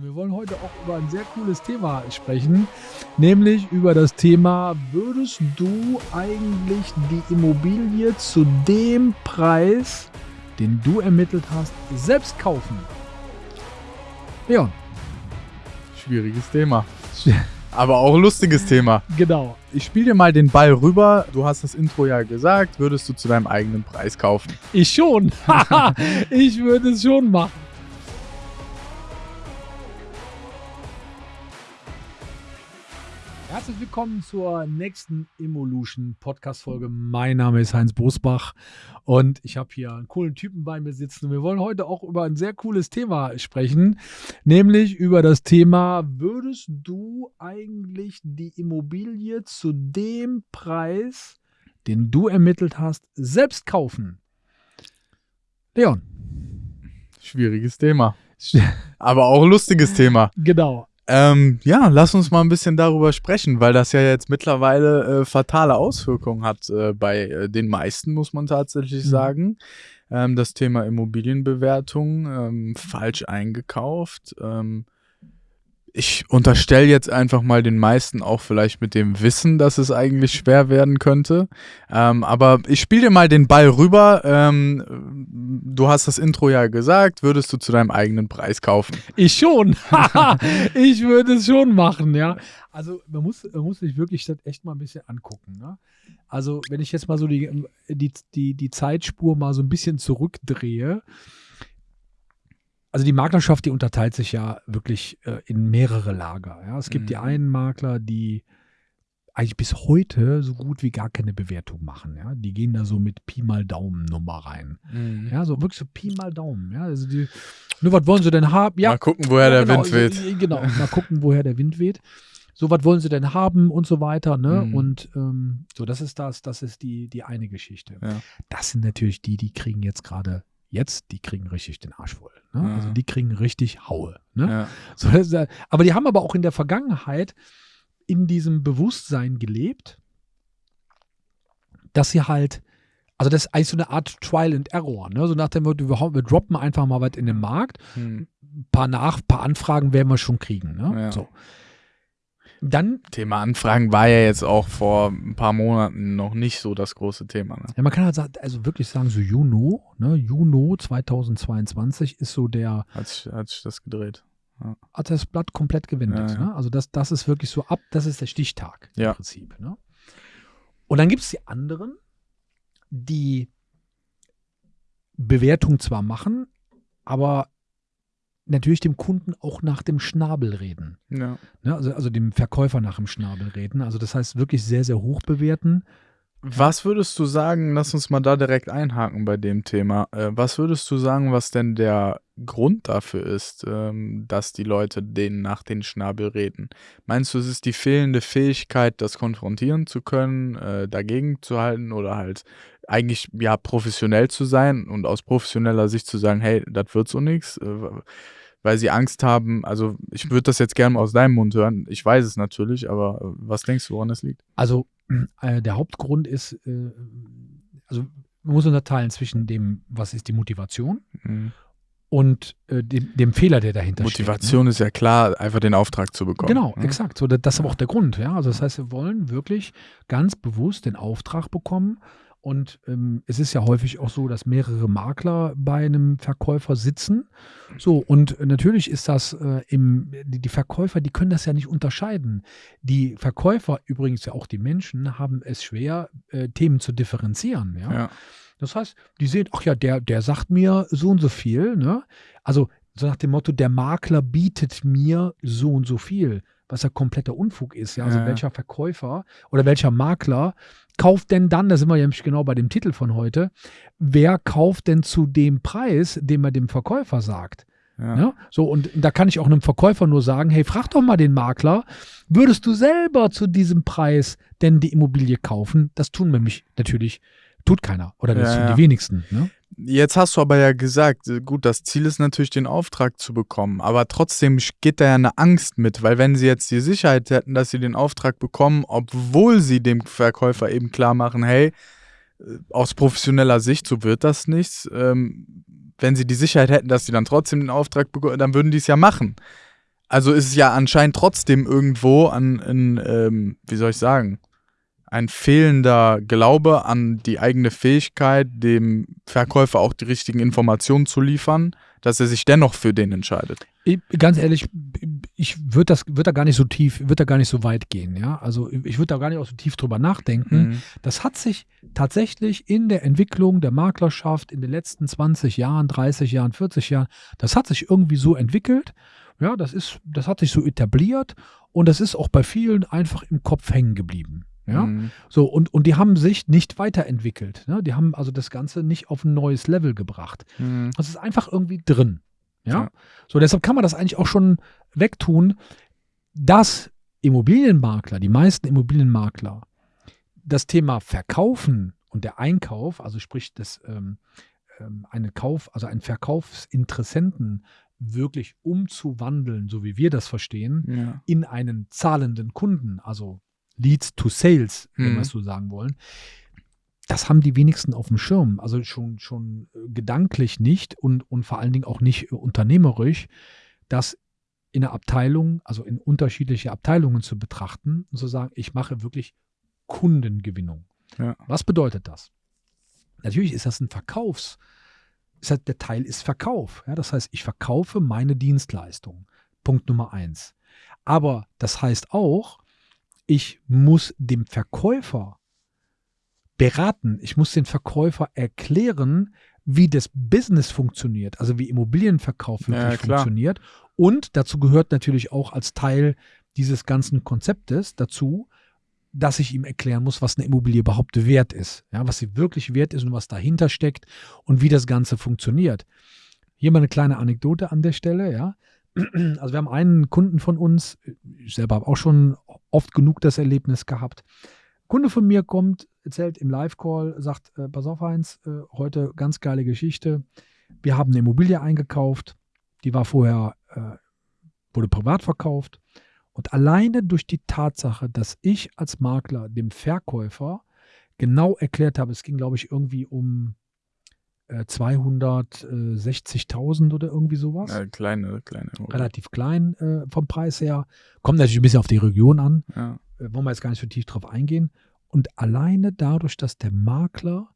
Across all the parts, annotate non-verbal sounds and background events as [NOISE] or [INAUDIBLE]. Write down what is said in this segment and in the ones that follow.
Wir wollen heute auch über ein sehr cooles Thema sprechen, nämlich über das Thema, würdest du eigentlich die Immobilie zu dem Preis, den du ermittelt hast, selbst kaufen? Ja. Schwieriges Thema. [LAUGHS] Aber auch lustiges Thema. Genau. Ich spiele dir mal den Ball rüber. Du hast das Intro ja gesagt. Würdest du zu deinem eigenen Preis kaufen? Ich schon. [LAUGHS] [LAUGHS] ich würde es schon machen. Herzlich willkommen zur nächsten Evolution Podcast Folge. Mein Name ist Heinz Bosbach und ich habe hier einen coolen Typen bei mir sitzen. Wir wollen heute auch über ein sehr cooles Thema sprechen, nämlich über das Thema, würdest du eigentlich die Immobilie zu dem Preis, den du ermittelt hast, selbst kaufen? Leon. Schwieriges Thema. [LAUGHS] Aber auch lustiges Thema. Genau. Ähm, ja, lass uns mal ein bisschen darüber sprechen, weil das ja jetzt mittlerweile äh, fatale Auswirkungen hat äh, bei äh, den meisten, muss man tatsächlich mhm. sagen. Ähm, das Thema Immobilienbewertung, ähm, falsch eingekauft. Ähm, ich unterstelle jetzt einfach mal den meisten auch vielleicht mit dem Wissen, dass es eigentlich schwer werden könnte. Ähm, aber ich spiele dir mal den Ball rüber. Ähm, du hast das Intro ja gesagt. Würdest du zu deinem eigenen Preis kaufen? Ich schon. [LAUGHS] ich würde es schon machen, ja. Also man muss, man muss sich wirklich das echt mal ein bisschen angucken. Ne? Also wenn ich jetzt mal so die, die, die, die Zeitspur mal so ein bisschen zurückdrehe, also die Maklerschaft, die unterteilt sich ja wirklich äh, in mehrere Lager. Ja? Es gibt mhm. die einen Makler, die eigentlich bis heute so gut wie gar keine Bewertung machen. Ja? Die gehen da so mit Pi mal Daumen Nummer rein. Mhm. Ja, so wirklich so Pi mal Daumen. Ja? Also die, nur was wollen sie denn haben? Ja, mal gucken, woher ja, der genau, Wind weht. Genau, mal gucken, woher der Wind weht. So, was wollen sie denn haben und so weiter, ne? Mhm. Und ähm, so, das ist das, das ist die, die eine Geschichte. Ja. Das sind natürlich die, die kriegen jetzt gerade Jetzt, die kriegen richtig den Arsch voll. Ne? Mhm. Also die kriegen richtig Haue. Ne? Ja. So, das, aber die haben aber auch in der Vergangenheit in diesem Bewusstsein gelebt, dass sie halt, also das ist eigentlich so eine Art Trial and Error. Ne? So nach dem Motto, wir, wir droppen einfach mal was in den Markt. Ein mhm. paar, Nach paar Anfragen werden wir schon kriegen. Ne? Ja. So. Dann. Thema Anfragen war ja jetzt auch vor ein paar Monaten noch nicht so das große Thema. Ne? Ja, man kann halt also wirklich sagen, so Juno, ne, Juno 2022 ist so der. Hat sich, hat sich das gedreht. Ja. Hat das Blatt komplett gewendet. Ja, ja. Ne? Also das, das ist wirklich so ab, das ist der Stichtag im Prinzip. Ne? Und dann gibt es die anderen, die Bewertung zwar machen, aber natürlich dem Kunden auch nach dem Schnabel reden. Ja. Ne, also, also dem Verkäufer nach dem Schnabel reden. Also das heißt wirklich sehr, sehr hoch bewerten. Was würdest du sagen, lass uns mal da direkt einhaken bei dem Thema. Äh, was würdest du sagen, was denn der Grund dafür ist, ähm, dass die Leute denen nach den Schnabel reden? Meinst du, es ist die fehlende Fähigkeit, das konfrontieren zu können, äh, dagegen zu halten oder halt eigentlich ja professionell zu sein und aus professioneller Sicht zu sagen, hey, das wird so nichts? Äh, weil sie Angst haben. Also ich würde das jetzt gerne aus deinem Mund hören. Ich weiß es natürlich, aber äh, was denkst du, woran es liegt? Also äh, der Hauptgrund ist, äh, also man muss unterteilen zwischen dem, was ist die Motivation mhm. Und äh, dem, dem, Fehler, der dahinter Motivation steht. Motivation ne? ist ja klar, einfach den Auftrag zu bekommen. Genau, ne? exakt. So, das ist aber auch der Grund. Ja? Also das heißt, wir wollen wirklich ganz bewusst den Auftrag bekommen und ähm, es ist ja häufig auch so, dass mehrere Makler bei einem Verkäufer sitzen. So, und natürlich ist das äh, im, die, die, Verkäufer, die können das ja nicht unterscheiden. Die Verkäufer, übrigens ja auch die Menschen, haben es schwer, äh, Themen zu differenzieren. Ja? ja? Das heißt, die sehen, ach ja, der, der sagt mir so und so viel. Ne? Also so nach dem Motto, der Makler bietet mir so und so viel was ja kompletter Unfug ist. Ja? Also ja. welcher Verkäufer oder welcher Makler kauft denn dann, da sind wir nämlich genau bei dem Titel von heute, wer kauft denn zu dem Preis, den man dem Verkäufer sagt? Ja. ja. So, und da kann ich auch einem Verkäufer nur sagen: Hey, frag doch mal den Makler, würdest du selber zu diesem Preis denn die Immobilie kaufen? Das tun nämlich natürlich, tut keiner oder das ja, tun die wenigsten. Ne? Jetzt hast du aber ja gesagt, äh, gut, das Ziel ist natürlich, den Auftrag zu bekommen, aber trotzdem geht da ja eine Angst mit, weil wenn sie jetzt die Sicherheit hätten, dass sie den Auftrag bekommen, obwohl sie dem Verkäufer eben klar machen, hey, äh, aus professioneller Sicht, so wird das nichts, ähm, wenn sie die Sicherheit hätten, dass sie dann trotzdem den Auftrag bekommen, dann würden die es ja machen. Also ist es ja anscheinend trotzdem irgendwo an, in, ähm, wie soll ich sagen, ein fehlender Glaube an die eigene Fähigkeit, dem Verkäufer auch die richtigen Informationen zu liefern, dass er sich dennoch für den entscheidet. Ich, ganz ehrlich, ich würde das würde da gar nicht so tief, würde da gar nicht so weit gehen, ja. Also ich würde da gar nicht auch so tief drüber nachdenken. Mhm. Das hat sich tatsächlich in der Entwicklung der Maklerschaft in den letzten 20 Jahren, 30 Jahren, 40 Jahren, das hat sich irgendwie so entwickelt. Ja, das ist, das hat sich so etabliert und das ist auch bei vielen einfach im Kopf hängen geblieben. Ja, Mhm. so und, und die haben sich nicht weiterentwickelt. Ne? Die haben also das Ganze nicht auf ein neues Level gebracht. Mhm. Das ist einfach irgendwie drin. Ja? Ja. So, deshalb kann man das eigentlich auch schon wegtun, dass Immobilienmakler, die meisten Immobilienmakler, das Thema Verkaufen und der Einkauf, also sprich das ähm, ähm, eine Kauf, also einen Verkaufsinteressenten wirklich umzuwandeln, so wie wir das verstehen, Ja. in einen zahlenden Kunden, also Leads to Sales, wenn Mhm. wir es so sagen wollen. Das haben die wenigsten auf dem Schirm, also schon, schon äh, gedanklich nicht und, und vor allen Dingen auch nicht äh, unternehmerisch, das in der Abteilung, also in unterschiedliche Abteilungen zu betrachten und zu sagen, ich mache wirklich Kundengewinnung. Ja. Was bedeutet das? Natürlich ist das ein Verkaufs, ist halt, der Teil ist Verkauf. Ja, das heißt, ich verkaufe meine Dienstleistung. Punkt Nummer eins. Aber das heißt auch, ich muss dem Verkäufer beraten, ich muss den Verkäufer erklären, wie das Business funktioniert, also wie Immobilienverkauf Ja, wirklich klar. funktioniert. Und dazu gehört natürlich auch als Teil dieses ganzen Konzeptes dazu, dass ich ihm erklären muss, was eine Immobilie überhaupt wert ist. Ja, was sie wirklich wert ist und was dahinter steckt und wie das Ganze funktioniert. Hier mal eine kleine Anekdote an der Stelle, ja. Also wir haben einen Kunden von uns, ich selber habe auch schon oft genug das Erlebnis gehabt. Kunde von mir kommt, erzählt im Live-Call, sagt, äh, pass auf Heinz, äh, heute ganz geile Geschichte. Wir haben eine Immobilie eingekauft, die war vorher, äh, wurde privat verkauft. Und alleine durch die Tatsache, dass ich als Makler dem Verkäufer genau erklärt habe, es ging, glaube ich, irgendwie um äh, 260.000 oder irgendwie sowas Ja, kleine, kleine. relativ klein äh, vom Preis her. Kommt natürlich ein bisschen auf die Region an. Ja. Äh, wollen wir jetzt gar nicht so tief drauf eingehen. Und alleine dadurch, dass der Makler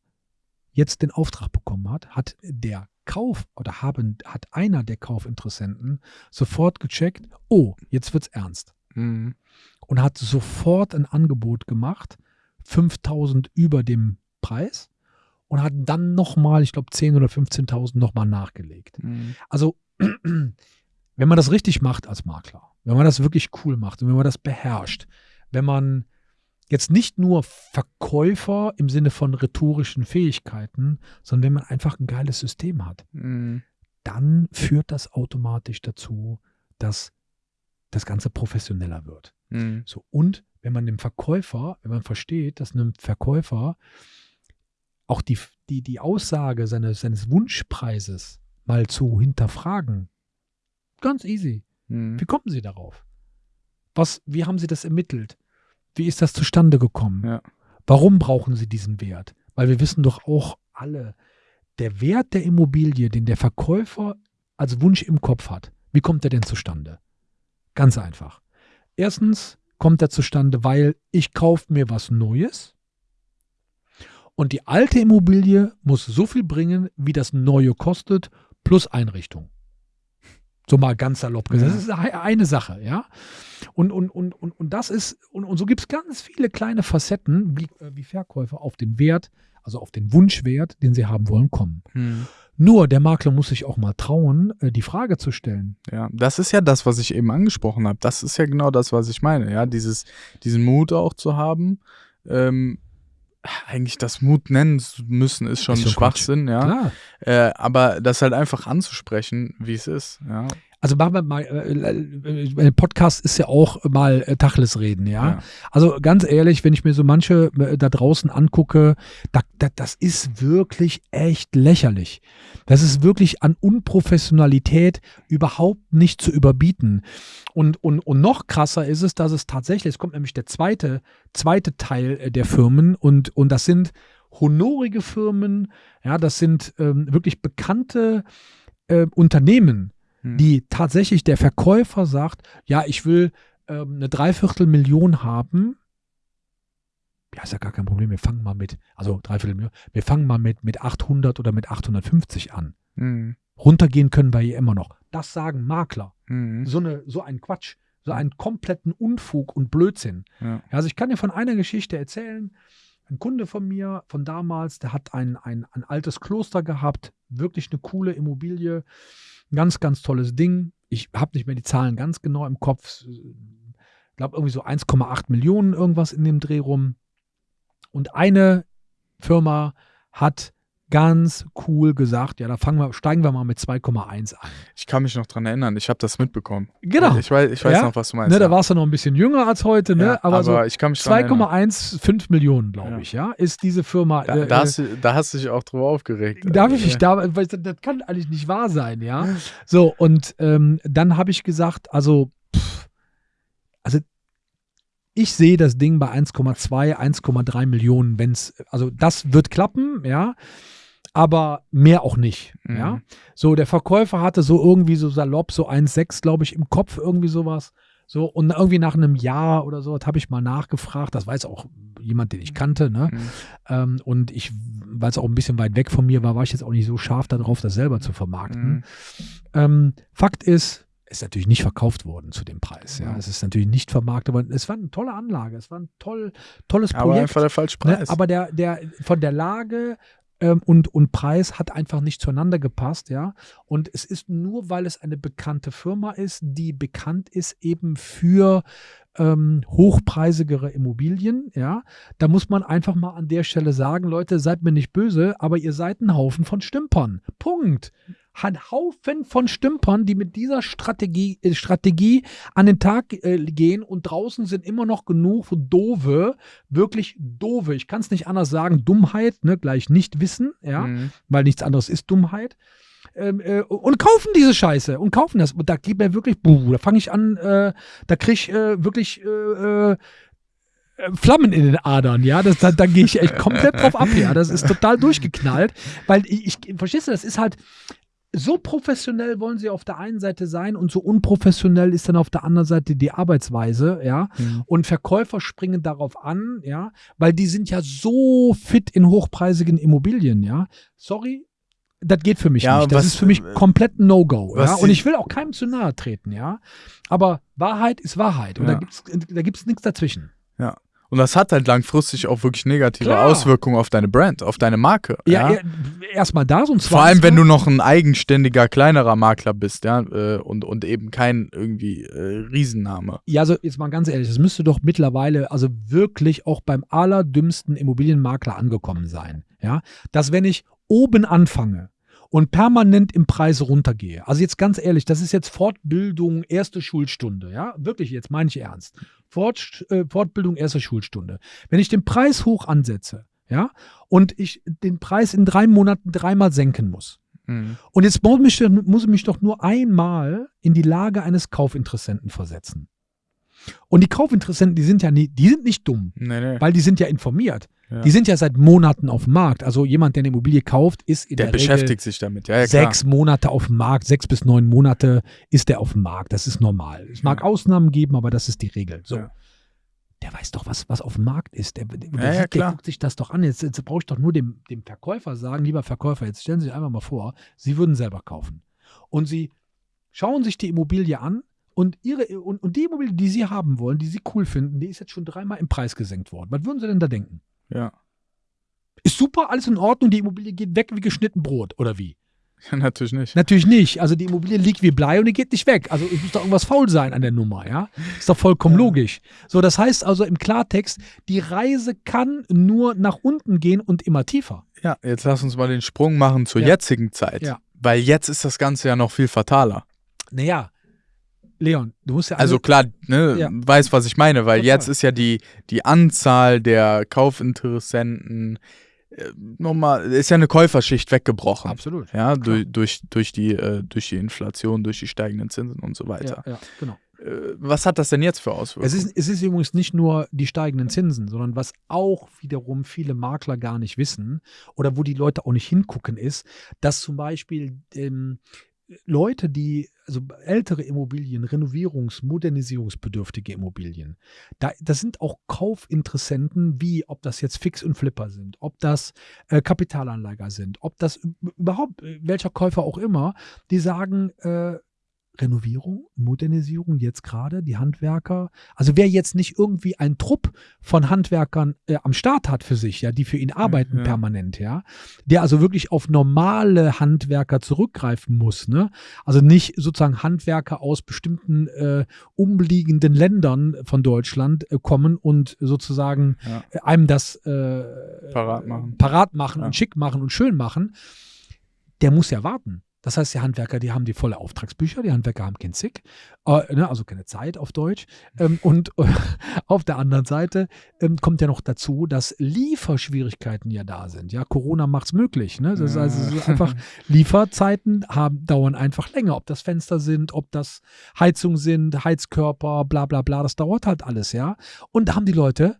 jetzt den Auftrag bekommen hat, hat der Kauf oder haben, hat einer der Kaufinteressenten sofort gecheckt, oh, jetzt wird's ernst. Mhm. Und hat sofort ein Angebot gemacht, 5000 über dem Preis und hat dann nochmal, ich glaube 10.000 oder 15.000 nochmal nachgelegt. Mhm. Also, [CLEARS THROAT] wenn man das richtig macht als Makler, wenn man das wirklich cool macht und wenn man das beherrscht, wenn man jetzt nicht nur Verkäufer im Sinne von rhetorischen Fähigkeiten, sondern wenn man einfach ein geiles System hat, Mhm. dann führt das automatisch dazu, dass das Ganze professioneller wird. Mhm. So, und wenn man dem Verkäufer, wenn man versteht, dass einem Verkäufer auch die, die, die Aussage seines, seines Wunschpreises mal zu hinterfragen, ganz easy. Mhm. Wie kommen Sie darauf? Was, wie haben Sie das ermittelt? Wie ist das zustande gekommen? Ja. Warum brauchen Sie diesen Wert? Weil wir wissen doch auch alle, der Wert der Immobilie, den der Verkäufer als Wunsch im Kopf hat, wie kommt er denn zustande? Ganz einfach. Erstens kommt er zustande, weil ich kaufe mir was Neues und die alte Immobilie muss so viel bringen, wie das neue kostet, plus Einrichtung. So mal ganz salopp gesagt. Das ist eine Sache, ja. Und, und, und, und, und das ist, und, und so gibt es ganz viele kleine Facetten, wie, äh, wie Verkäufer auf den Wert, also auf den Wunschwert, den sie haben wollen, kommen. Mhm. Nur der Makler muss sich auch mal trauen, äh, die Frage zu stellen. Ja, das ist ja das, was ich eben angesprochen habe. Das ist ja genau das, was ich meine. Ja, dieses, diesen Mut auch zu haben. Ähm, eigentlich das Mut nennen zu müssen, ist schon Ist schon Schwachsinn, ja. Klar. Äh, aber das halt einfach anzusprechen, wie es ist, ja. Also machen wir mal, äh, äh, Podcast ist ja auch mal äh, Tacheles reden, ja? Ja. Also ganz ehrlich, wenn ich mir so manche äh, da draußen angucke, da, da, das ist wirklich echt lächerlich. Das ist wirklich an Unprofessionalität überhaupt nicht zu überbieten. Und, und, und noch krasser ist es, dass es tatsächlich, es kommt nämlich der zweite, zweite Teil äh, der Firmen und, und das sind honorige Firmen, ja, das sind ähm, wirklich bekannte äh, Unternehmen, Hm. die tatsächlich der Verkäufer sagt, ja, ich will ähm, eine Dreiviertelmillion haben. Ja, ist ja gar kein Problem. Wir fangen mal mit, also Dreiviertelmillion, wir fangen mal mit, mit 800 oder mit 850 an. Mhm. Runtergehen können wir hier immer noch. Das sagen Makler. Mhm. So, eine, so ein Quatsch, so einen kompletten Unfug und Blödsinn. Ja. Also ich kann dir von einer Geschichte erzählen. Ein Kunde von mir von damals, der hat ein, ein, ein altes Kloster gehabt, wirklich eine coole Immobilie, ein ganz, ganz tolles Ding. Ich habe nicht mehr die Zahlen ganz genau im Kopf. Ich glaube irgendwie so 1,8 Millionen irgendwas in dem Dreh rum. Und eine Firma hat ganz cool gesagt, ja, da fangen wir, steigen wir mal mit 2,1 ein. Ich kann mich noch dran erinnern, ich habe das mitbekommen. Genau. Ich weiß, ich weiß Ja? noch, was du meinst. Ne, da ja. warst du noch ein bisschen jünger als heute, ne? Ja, aber, so mich dran erinnern. 2,15 Millionen, glaube ich, ja, ist diese Firma. Da, äh, da, hast du, da hast du dich auch drüber aufgeregt. Darf ich Äh, nicht, da, weil das kann eigentlich nicht wahr sein, ja. So, und ähm, dann habe ich gesagt, also, pff, also ich sehe das Ding bei 1,2, 1,3 Millionen, wenn es, also das wird klappen, ja, aber mehr auch nicht, Mhm. ja. So, der Verkäufer hatte so irgendwie so salopp, so 1,6, glaube ich, im Kopf, irgendwie sowas. So, und irgendwie nach einem Jahr oder so, habe ich mal nachgefragt, das weiß auch jemand, den ich kannte, ne? Mhm. Ähm, und ich, weil es auch ein bisschen weit weg von mir war, war ich jetzt auch nicht so scharf darauf, das selber zu vermarkten. Mhm. Ähm, Fakt ist, ist natürlich nicht verkauft worden zu dem Preis. Ja, es ist natürlich nicht vermarktet worden. Es war eine tolle Anlage, es war ein toll, tolles Aber Projekt. einfach der falsche Ne? Preis. Aber der, der von der Lage ähm, und, und Preis hat einfach nicht zueinander gepasst, ja. Und es ist nur, weil es eine bekannte Firma ist, die bekannt ist eben für ähm, hochpreisigere Immobilien, ja. Da muss man einfach mal an der Stelle sagen, Leute, seid mir nicht böse, aber ihr seid ein Haufen von Stümpern. Punkt. Ein Haufen von Stümpern, die mit dieser Strategie, äh, Strategie an den Tag äh, gehen und draußen sind immer noch genug doofe, wirklich doofe, ich kann es nicht anders sagen, Dummheit, ne, gleich nicht wissen, ja, Mhm. weil nichts anderes ist Dummheit. Ähm, äh, und kaufen diese Scheiße und kaufen das. Und da geht mir wirklich, buh, da fange ich an, äh, da kriege ich äh, wirklich äh, äh, Flammen in den Adern, ja. Das, da da gehe ich echt komplett drauf ab, ja. Das ist total durchgeknallt. Weil ich, ich verstehst du, das ist halt. So professionell wollen sie auf der einen Seite sein und so unprofessionell ist dann auf der anderen Seite die Arbeitsweise, ja. Mhm. Und Verkäufer springen darauf an, ja, weil die sind ja so fit in hochpreisigen Immobilien, ja. Sorry, das geht für mich Ja, nicht. Das was- ist für mich komplett ein No-Go, ja. Und ich will auch keinem zu nahe treten, ja. Aber Wahrheit ist Wahrheit und Ja. da gibt's da gibt's nichts dazwischen. Ja. Und das hat halt langfristig auch wirklich negative Klar. Auswirkungen auf deine Brand, auf deine Marke. Ja, Ja, erstmal da so ein Vor allem, wenn du noch ein eigenständiger, kleinerer Makler bist, ja, äh, und, und eben kein irgendwie äh, Riesenname. Ja, also jetzt mal ganz ehrlich, das müsste doch mittlerweile also wirklich auch beim allerdümmsten Immobilienmakler angekommen sein. Ja, dass wenn ich oben anfange und permanent im Preis runtergehe, also jetzt ganz ehrlich, das ist jetzt Fortbildung erste Schulstunde, ja, wirklich, jetzt meine ich ernst. Fort, äh, Fortbildung erste Schulstunde. Wenn ich den Preis hoch ansetze, ja, und ich den Preis in drei Monaten dreimal senken muss, Mhm. und jetzt muss mich, muss ich mich doch nur einmal in die Lage eines Kaufinteressenten versetzen. Und die Kaufinteressenten, die sind ja nie, die sind nicht dumm, Nee, nee. weil die sind ja informiert. Ja. Die sind ja seit Monaten auf dem Markt. Also jemand, der eine Immobilie kauft, ist in Der der, beschäftigt sich damit, ja, ja Regel sechs Monate auf dem Markt, sechs bis neun Monate ist der auf dem Markt. Das ist normal. Es mag. Ausnahmen geben, aber das ist die Regel. So. Der weiß doch, was, was auf dem Markt ist. Der, der, der, der guckt sich das doch an. Jetzt, jetzt brauche ich doch nur dem, dem Verkäufer sagen, lieber Verkäufer, jetzt stellen Sie sich einfach mal vor, Sie würden selber kaufen. Und Sie schauen sich die Immobilie an und, ihre, und, und die Immobilie, die Sie haben wollen, die Sie cool finden, die ist jetzt schon dreimal im Preis gesenkt worden. Was würden Sie denn da denken? Ja. Ist super, alles in Ordnung, die Immobilie geht weg wie geschnitten Brot, oder wie? [LAUGHS] ja, natürlich nicht. Natürlich nicht. Also die Immobilie liegt wie Blei und die geht nicht weg. Also es muss doch irgendwas faul sein an der Nummer, ja? Ist doch vollkommen Ja. logisch. So, das heißt also im Klartext, die Reise kann nur nach unten gehen und immer tiefer. Ja, jetzt lass uns mal den Sprung machen zur Ja. jetzigen Zeit. Ja. Weil jetzt ist das Ganze ja noch viel fataler. Naja, Leon, du musst ja Also klar, ne, Ja. weiß, was ich meine, weil Total. jetzt ist ja die, die Anzahl der Kaufinteressenten äh, nochmal, ist ja eine Käuferschicht weggebrochen. absolut. Ja, durch, durch, durch, die, äh, durch die Inflation, durch die steigenden Zinsen und so weiter. Ja, ja, genau. Äh, was hat das denn jetzt für Auswirkungen? Es ist, es ist übrigens nicht nur die steigenden Zinsen, sondern was auch wiederum viele Makler gar nicht wissen oder wo die Leute auch nicht hingucken, ist, dass zum Beispiel ähm, Leute, die, also ältere Immobilien, Renovierungs-, Modernisierungsbedürftige Immobilien, da, das sind auch Kaufinteressenten, wie ob das jetzt Fix und Flipper sind, ob das äh, Kapitalanleger sind, ob das überhaupt äh, welcher Käufer auch immer, die sagen, äh, Renovierung, Modernisierung jetzt gerade, die Handwerker. Also wer jetzt nicht irgendwie einen Trupp von Handwerkern äh, am Start hat für sich, ja, die für ihn arbeiten ja. permanent, ja, der also wirklich auf normale Handwerker zurückgreifen muss, ne? Also nicht sozusagen Handwerker aus bestimmten äh, umliegenden Ländern von Deutschland äh, kommen und sozusagen Ja. äh, einem das äh, Parat machen. parat machen und schick machen und schön machen. Der muss ja warten. Das heißt, die Handwerker, die haben die volle Auftragsbücher, die Handwerker haben kein Zick, äh, ne, also keine Zeit auf Deutsch. Ähm, [LAUGHS] und äh, auf der anderen Seite ähm, kommt ja noch dazu, dass Lieferschwierigkeiten ja da sind. Ja, Corona macht es möglich. Ne? Das ist also so einfach [LAUGHS] Lieferzeiten haben, dauern einfach länger. Ob das Fenster sind, ob das Heizung sind, Heizkörper, bla bla bla, das dauert halt alles, ja. Und da haben die Leute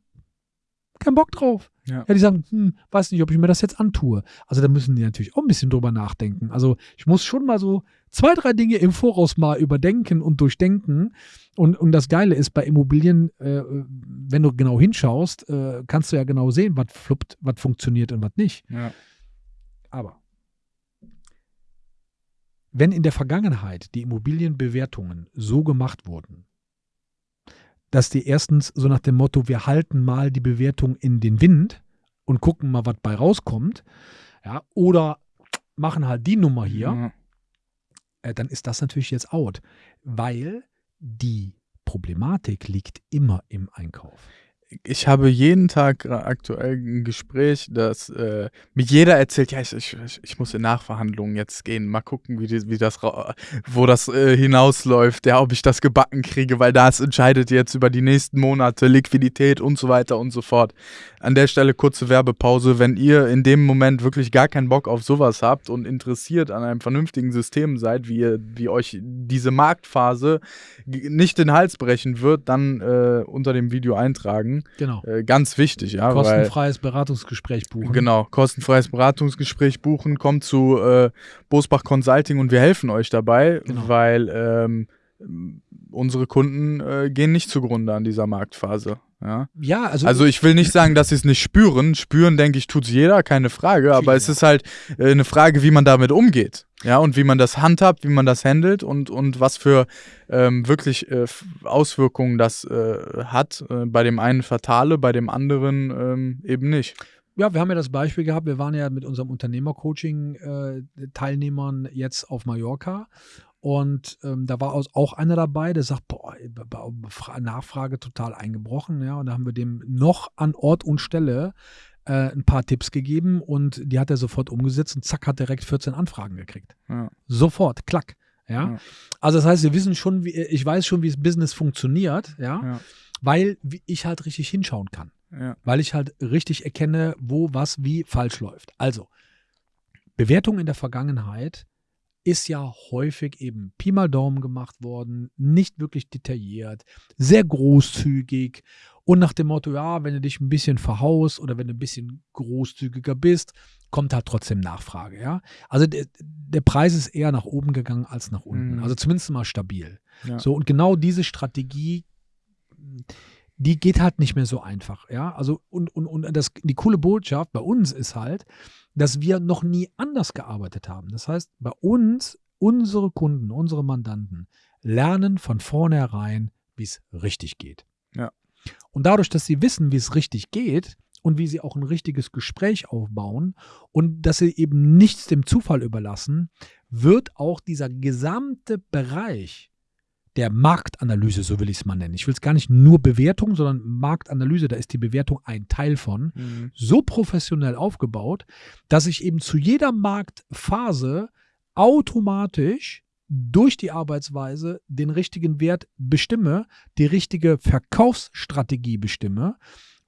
keinen Bock drauf. Ja. Ja, die sagen, hm, weiß nicht, ob ich mir das jetzt antue. Also da müssen die natürlich auch ein bisschen drüber nachdenken. Also ich muss schon mal so zwei, drei Dinge im Voraus mal überdenken und durchdenken. Und, und das Geile ist bei Immobilien, äh, wenn du genau hinschaust, äh, kannst du ja genau sehen, was fluppt, was funktioniert und was nicht. Ja. Aber wenn in der Vergangenheit die Immobilienbewertungen so gemacht wurden, dass die erstens so nach dem Motto, wir halten mal die Bewertung in den Wind und gucken mal, was bei rauskommt, ja, oder machen halt die Nummer hier, Ja. äh, dann ist das natürlich jetzt out, weil die Problematik liegt immer im Einkauf. Ich habe jeden Tag aktuell ein Gespräch, dass äh, mir jeder erzählt, ja, ich, ich, ich- muss in Nachverhandlungen jetzt gehen, mal gucken, wie, die, wie das, wo das äh, hinausläuft, ja, ob ich das gebacken kriege, weil das entscheidet jetzt über die nächsten Monate, Liquidität und so weiter und so fort. An der Stelle kurze Werbepause, wenn ihr in dem Moment wirklich gar keinen Bock auf sowas habt und interessiert an einem vernünftigen System seid, wie, ihr, wie euch diese Marktphase nicht den Hals brechen wird, dann äh, unter dem Video eintragen. Genau. Äh, ganz wichtig, ja, weil Kostenfreies Beratungsgespräch buchen. genau kostenfreies Beratungsgespräch buchen, kommt zu äh, Bosbach Consulting und wir helfen euch dabei, Genau. weil ähm, unsere Kunden äh, gehen nicht zugrunde an dieser Marktphase. Ja? Ja, also, Also ich will nicht sagen, dass sie es nicht spüren. Spüren, denke ich, tut jeder, keine Frage. Aber es ist halt äh, eine Frage, wie man damit umgeht. Ja, und wie man das handhabt, wie man das handelt und, und was für ähm, wirklich äh, Auswirkungen das äh, hat. Äh, bei dem einen fatale, bei dem anderen ähm, eben nicht. Ja, wir haben ja das Beispiel gehabt, wir waren ja mit unserem Unternehmercoaching-Teilnehmern jetzt auf Mallorca und ähm, da war auch einer dabei, der sagt, boah, Nachfrage total eingebrochen, ja, und da haben wir dem noch an Ort und Stelle äh, ein paar Tipps gegeben und die hat er sofort umgesetzt und zack, hat direkt 14 Anfragen gekriegt. Ja. Sofort, klack. Ja? Ja. Also das heißt, wir wissen schon, wie, ich weiß schon, wie das Business funktioniert, ja, Ja. weil ich halt richtig hinschauen kann weil ich halt richtig erkenne, wo was wie falsch läuft. Also, Bewertung in der Vergangenheit ist ja häufig eben Pi mal Daumen gemacht worden, nicht wirklich detailliert, sehr großzügig und nach dem Motto, ja, wenn du dich ein bisschen verhaust oder wenn du ein bisschen großzügiger bist, kommt halt trotzdem Nachfrage, ja. Also der, der Preis ist eher nach oben gegangen als nach unten, Mhm. also zumindest mal stabil. Ja. So, und genau diese Strategie, die geht halt nicht mehr so einfach, ja. Also, und, und, und das, die coole Botschaft bei uns ist halt, dass wir noch nie anders gearbeitet haben. Das heißt, bei uns, unsere Kunden, unsere Mandanten lernen von vornherein, wie es richtig geht. Ja. Und dadurch, dass sie wissen, wie es richtig geht und wie sie auch ein richtiges Gespräch aufbauen und dass sie eben nichts dem Zufall überlassen, wird auch dieser gesamte Bereich der Marktanalyse, so will ich es mal nennen. Ich will es gar nicht nur Bewertung, sondern Marktanalyse, da ist die Bewertung ein Teil von, Mhm. so professionell aufgebaut, dass ich eben zu jeder Marktphase automatisch durch die Arbeitsweise den richtigen Wert bestimme, die richtige Verkaufsstrategie bestimme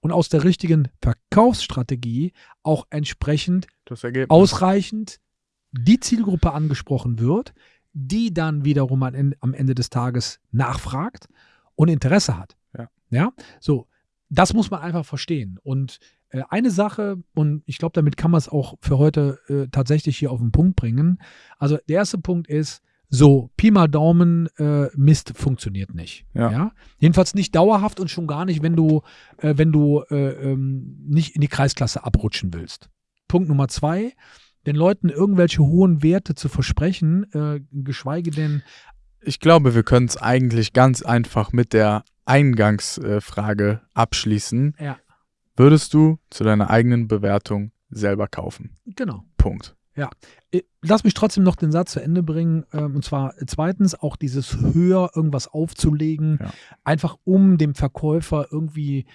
und aus der richtigen Verkaufsstrategie auch entsprechend ausreichend die Zielgruppe angesprochen wird, die dann wiederum am Ende, des Tages nachfragt und Interesse hat. Ja. ja, so, das muss man einfach verstehen. Und äh, eine Sache, und ich glaube, damit kann man es auch für heute äh, tatsächlich hier auf den Punkt bringen. Also, der erste Punkt ist, So, Pi mal Daumen, äh, Mist funktioniert nicht. Ja. Ja. Jedenfalls nicht dauerhaft und schon gar nicht, wenn du, äh, wenn du äh, ähm, nicht in die Kreisklasse abrutschen willst. Punkt Nummer zwei, den Leuten irgendwelche hohen Werte zu versprechen, äh, geschweige denn, Ich glaube, wir können es eigentlich ganz einfach mit der Eingangsfrage abschließen. ja, Würdest du zu deiner eigenen Bewertung selber kaufen? genau. Punkt. Äh, Lass mich trotzdem noch den Satz zu Ende bringen. Ähm, und zwar zweitens auch dieses höher irgendwas aufzulegen, Ja. einfach um dem Verkäufer irgendwie,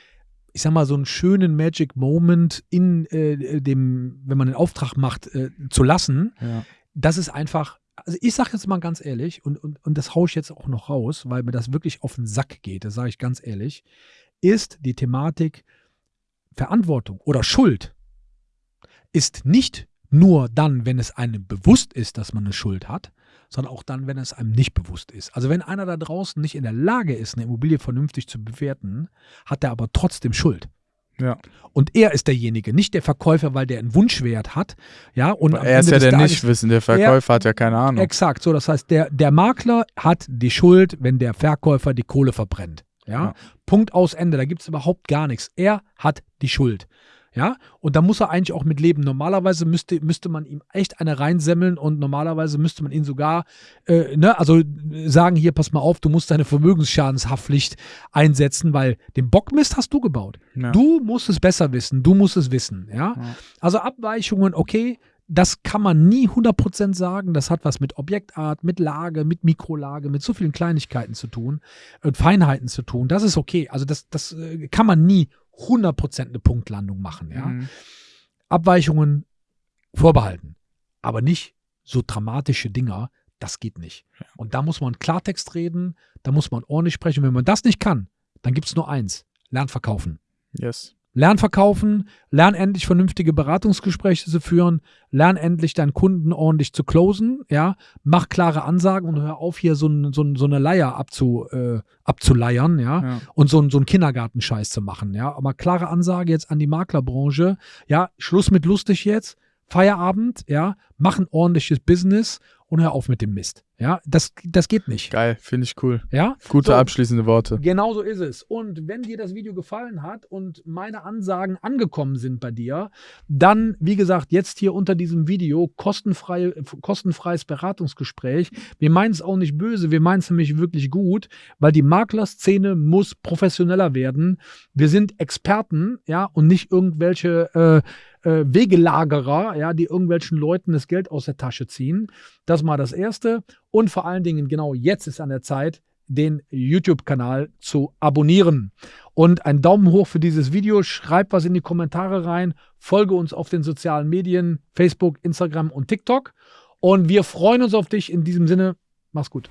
ich sag mal, so einen schönen Magic Moment in äh, dem, wenn man den Auftrag macht, äh, zu lassen. Ja. Das ist einfach, also ich sage jetzt mal ganz ehrlich, und, und, und das haue ich jetzt auch noch raus, weil mir das wirklich auf den Sack geht, das sage ich ganz ehrlich, ist die Thematik Verantwortung oder Schuld ist nicht nur dann, wenn es einem bewusst ist, dass man eine Schuld hat, sondern auch dann, wenn es einem nicht bewusst ist. Also wenn einer da draußen nicht in der Lage ist, eine Immobilie vernünftig zu bewerten, hat er aber trotzdem Schuld. Ja. Und er ist derjenige, nicht der Verkäufer, weil der einen Wunschwert hat. Ja, und Er ist Ende ja der Tages- Nichtwissen, der Verkäufer hat ja keine Ahnung. Exakt, so das heißt, der, der Makler hat die Schuld, wenn der Verkäufer die Kohle verbrennt. Ja, Ja. Punkt aus Ende, da gibt es überhaupt gar nichts. Er hat die Schuld. Ja, und da muss er eigentlich auch mit leben. Normalerweise müsste, müsste man ihm echt eine reinsemmeln und normalerweise müsste man ihn sogar, äh, ne, also äh, sagen, hier, pass mal auf, du musst deine Vermögensschadenshaftpflicht einsetzen, weil den Bockmist hast du gebaut. Ja. Du musst es besser wissen, du musst es wissen, ja. Ja. Also Abweichungen, okay, das kann man nie 100% sagen. Das hat was mit Objektart, mit Lage, mit Mikrolage, mit so vielen Kleinigkeiten zu tun und Feinheiten zu tun. Das ist okay. Also das, das äh, kann man nie 100% eine Punktlandung machen, ja. Mhm. Abweichungen vorbehalten, aber nicht so dramatische Dinger, das geht nicht. Und da muss man Klartext reden, da muss man ordentlich sprechen. Wenn man das nicht kann, dann gibt es nur eins, Lern verkaufen. Yes. Lern verkaufen, lern endlich vernünftige Beratungsgespräche zu führen, lern endlich deinen Kunden ordentlich zu closen, ja, mach klare Ansagen und hör auf, hier so, ein, so, ein, so eine Leier abzu, äh, abzuleiern, ja, Ja. und so, ein- so einen Kindergartenscheiß zu machen, ja. Aber klare Ansage jetzt an die Maklerbranche, ja, Schluss mit lustig jetzt, Feierabend, ja, mach ein ordentliches Business und hör auf mit dem Mist. Ja, das, das geht nicht. Geil, finde ich cool. Ja, Gute So. abschließende Worte. Genau so ist es. Und wenn dir das Video gefallen hat und meine Ansagen angekommen sind bei dir, dann, wie gesagt, jetzt hier unter diesem Video kostenfrei, kostenfreies Beratungsgespräch. Wir meinen es auch nicht böse, wir meinen es nämlich wirklich gut, weil die Maklerszene muss professioneller werden. Wir sind Experten, ja, und nicht irgendwelche äh, äh, Wegelagerer, ja, die irgendwelchen Leuten das Geld aus der Tasche ziehen. Das mal das Erste. Und vor allen Dingen, genau jetzt ist an der Zeit, den YouTube-Kanal zu abonnieren. Und einen Daumen hoch für dieses Video. Schreib was in die Kommentare rein. Folge uns auf den sozialen Medien, Facebook, Instagram und TikTok. Und wir freuen uns auf dich. In diesem Sinne, mach's gut.